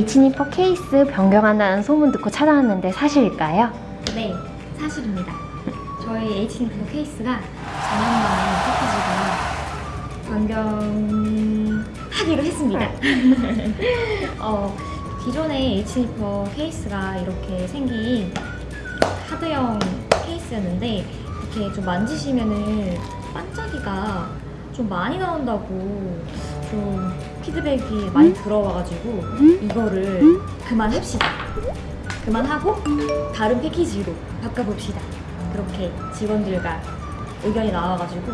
네. H니퍼 케이스 변경한다는 소문 듣고 찾아왔는데 사실일까요? 네, 사실입니다. 저희 H니퍼 케이스가 4년 만에 패키지가 변경하기로 했습니다. 어, 기존의 H니퍼 케이스가 이렇게 생긴 하드형 케이스였는데 이렇게 좀 만지시면은 반짝이가 좀 많이 나온다고 좀 피드백이 많이 들어와가지고 이거를 그만합시다. 그만하고 다른 패키지로 바꿔봅시다. 그렇게 직원들과 의견이 나와가지고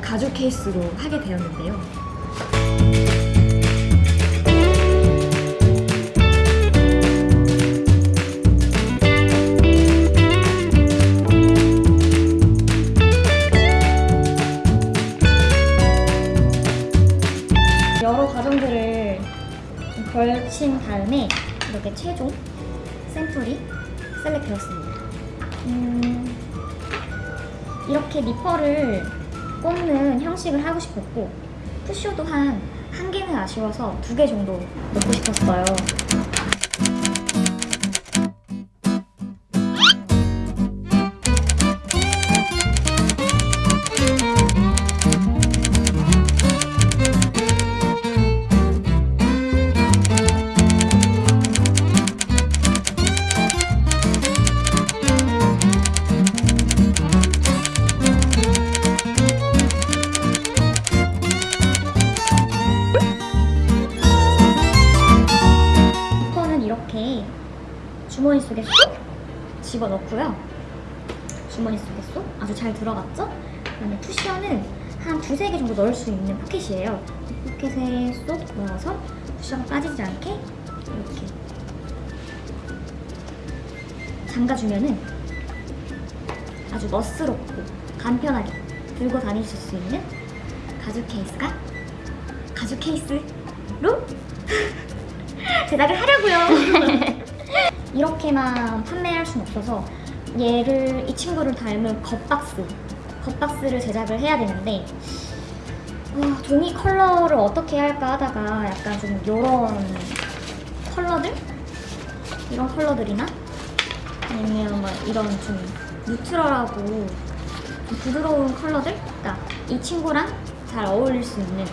가죽 케이스로 하게 되었는데요. 샘플이 셀렉되었습니다. 음, 이렇게 니퍼를 꽂는 형식을 하고 싶었고 푸쇼도 한 한 개는 아쉬워서 두 개 정도 넣고 싶었어요. 넣고요. 주머니 속에 쏙 아주 잘 들어갔죠? 그다음에 쿠션은 한 두세 개 정도 넣을 수 있는 포켓이에요. 이 포켓에 쏙 넣어서 쿠션가 빠지지 않게 이렇게 잠가주면은 아주 멋스럽고 간편하게 들고 다니실 수 있는 가죽 케이스가 가죽 케이스로 제작을 하려고요. 이렇게만 판매할 순 없어서 얘를 이 친구를 닮은 겉박스, 겉박스를 제작을 해야 되는데 어, 종이 컬러를 어떻게 할까 하다가 약간 좀 이런 컬러들, 이런 컬러들이나? 아니면 뭐 이런 좀 neutral하고 좀 부드러운 컬러들, 그러니까 이 친구랑 잘 어울릴 수 있는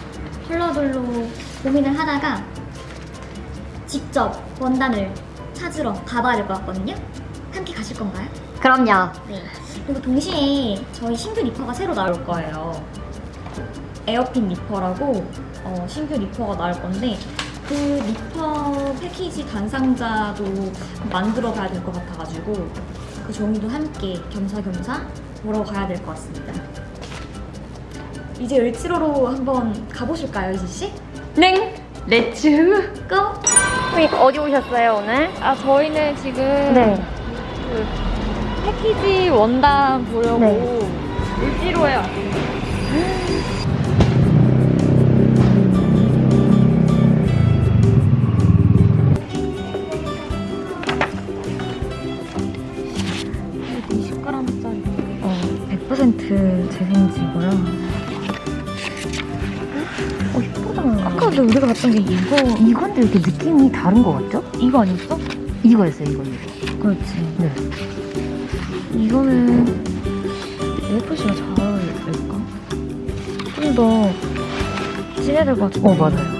컬러들로 고민을 하다가 직접 원단을 찾으러 가봐야 될것 같거든요. 함께 가실 건가요? 그럼요. 네. 그리고 동시에 저희 신규 니퍼가 새로 나올 거예요. 에어핏 니퍼라고 어, 신규 니퍼가 나올 건데 그 니퍼 패키지 단상자도 만들어 가야 될 것 같아가지고 그 종이도 함께 겸사겸사 보러 가야 될 것 같습니다. 이제 을지로로 한번 가보실까요, 이지 씨? 네. Let's go! 어디 오셨어요 오늘? 아 저희는 지금 네. 그 패키지 원단 보려고 네. 을지로에. 어, 근데 이거 이건데 이렇게 느낌이 다른 것 같죠? 이거 아니었어? 이거였어요, 이거, 이거. 그렇지. 네. 이거는 AFC가 잘 어울릴까? 좀 더 진해질 것 같은데. 어, 맞아요.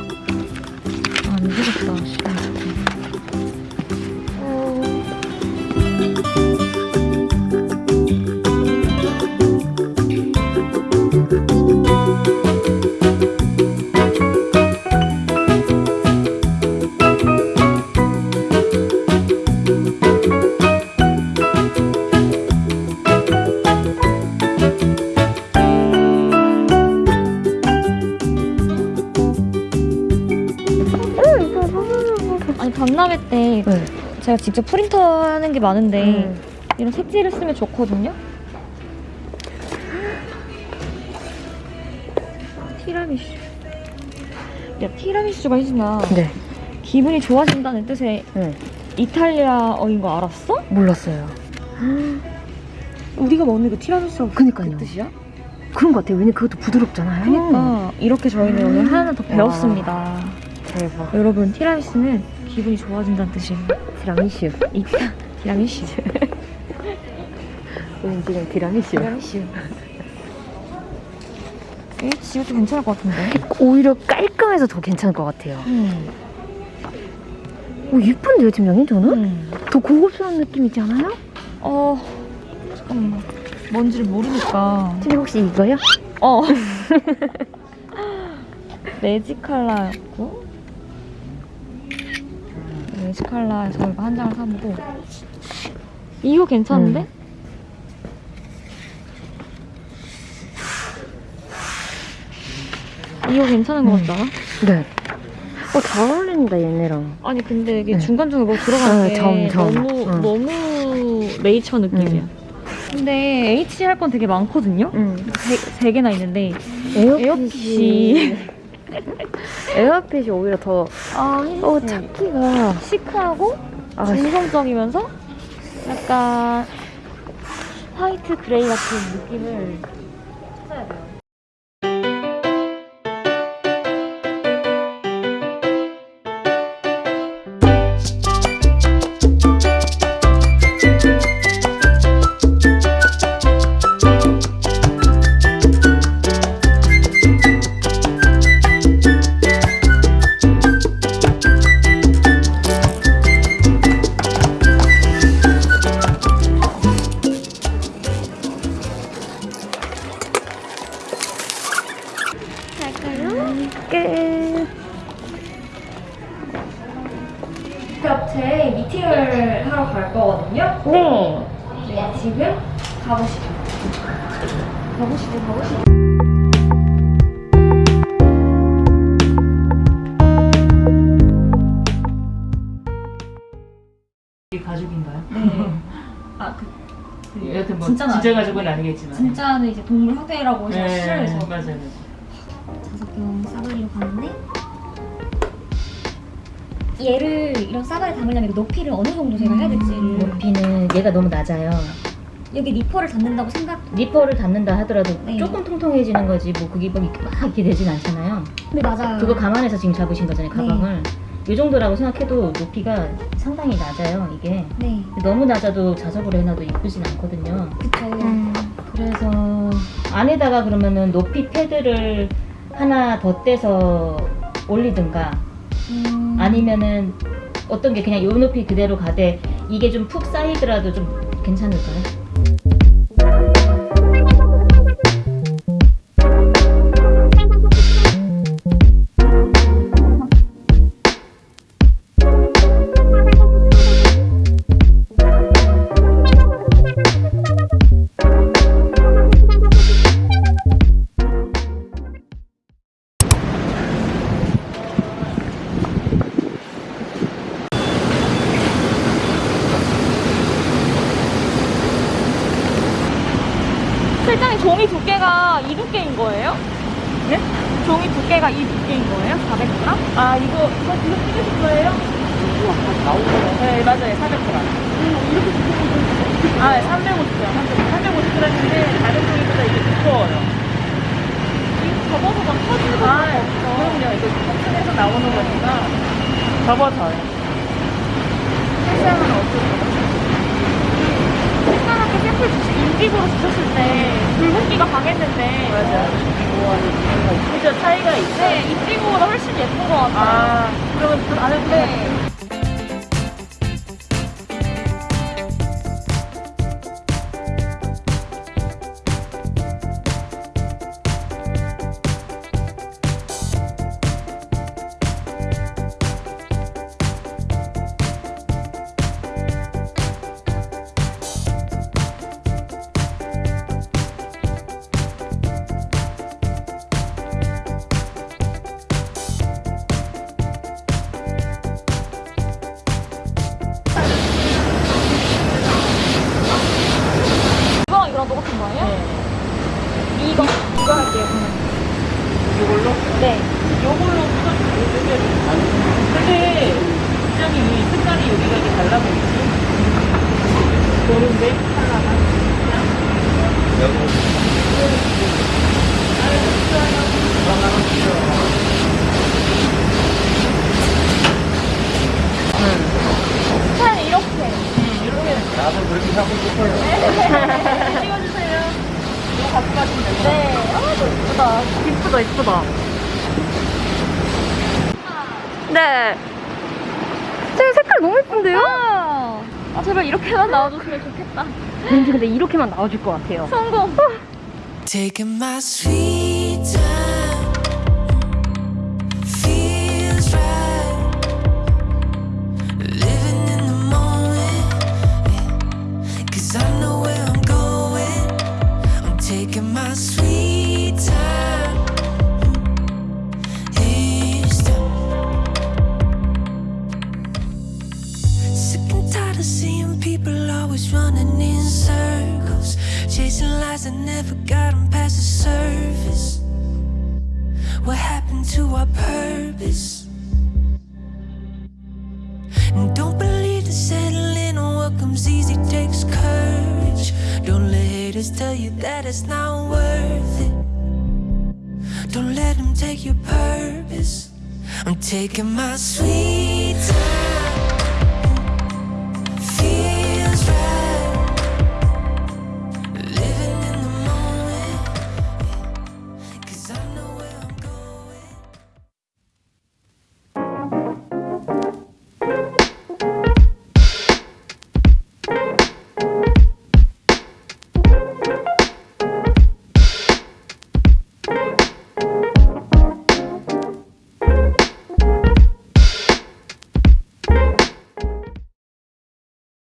제가 직접 프린터 하는 게 많은데 음. 이런 색지를 쓰면 좋거든요. 티라미슈. 야 티라미슈가 희진아 네. 기분이 좋아진다는 뜻의 네. 이탈리아어인 거 알았어? 몰랐어요. 우리가 먹는 그 티라미수가 그니까요. 그 뜻이야? 그런 것 같아요. 왜냐면 그것도 부드럽잖아요. 그러니까 이렇게 저희는 음. 오늘 하나 더 배웠습니다. 대박. 여러분 티라미수는 기분이 좋아진다는 뜻이에요. 티라미슈. 있다. 티라미수. 우린 지금 티라미슈. 티라미수. 이 지우도 괜찮을 것 같은데. 오히려 깔끔해서 더 괜찮을 것 같아요. 음. 오, 예쁜데요, 팀장님, 저는? 음. 더 고급스러운 느낌 있지 않아요? 어 잠깐만 뭔지를 모르니까. 팀장 혹시 이거요? 어. 매직 컬러였고 매직 컬러에서 이거 한 장을 사보고 이거 괜찮은데? 음. 이거 괜찮은 것 같지 않아? 네. 어, 잘 어울린다, 얘네랑. 아니 근데 이게 네. 중간중간 뭐 들어가는 어, 게 점, 점. 너무 응. 너무 네이처 느낌이야. 음. 근데 H 할 건 되게 많거든요. 응. 세, 세 개나 있는데 에어핏이. 에어핏이 오히려 더, 아 어, 찾기가. 시크하고 아, 중성적이면서 약간 화이트 그레이 같은 느낌을 가보시죠, 가보시죠. 이게 가족인가요? 네. 아, 그, 그 여하튼 뭐 진짜 아니고. 가족은 아니겠지만 진짜는 이제 동물 학대라고 해서 네, 실내에서 맞아요. 다섯 병 싸구리로 가는데 얘를 이런 싸구리에 담으려면 높이를 어느 정도 제가 해야 될지를 높이는 얘가 너무 낮아요. 여기 니퍼를 닫는다고 생각 니퍼를 닫는다 하더라도 네. 조금 통통해지는 거지 뭐 그게 막 이렇게, 막 이렇게 되진 않잖아요. 네 맞아요 그거 감안해서 지금 잡으신 거잖아요, 가방을. 이 정도라고 생각해도 높이가 상당히 낮아요, 이게. 네 너무 낮아도 자석으로 해놔도 이쁘진 않거든요. 그쵸 음. 그래서 안에다가 그러면은 높이 패드를 하나 더 떼서 올리든가 음, 아니면은 어떤 게 그냥 요 높이 그대로 가되 이게 좀 푹 쌓이더라도 좀 괜찮을까요? 두께가 이 두께인 거예요? 네? 종이 두께가 이 두께인 거예요? 400g? 아 이거 이거 이거 찍으실 거예요? 네 맞아요 400g. 아 350g. 350g인데 다른 종이보다 이게 두꺼워요. 접어서 막 터지는 거 아, 그럼요. 이거 튼튼해서 나오는 거니까 접어져요. 실상은 어떠세요? 특별하게 샘플 주시, 인디고로 주셨을 때 붉은기가 강했는데 맞아. 그죠 차이가 있어. 네, 인디고보다 훨씬 예쁜 것 같아요. 아 그러면 그 안에 네. 이쁘다. 네. 제 색깔 너무 예쁜데요? 아, 제발 이렇게만 나와줬으면 좋겠다. 왠지 근데 이렇게만 나와줄 것 같아요. 성공. Haters tell you that it's not worth it. Don't let them take your purpose. I'm taking my sweet time.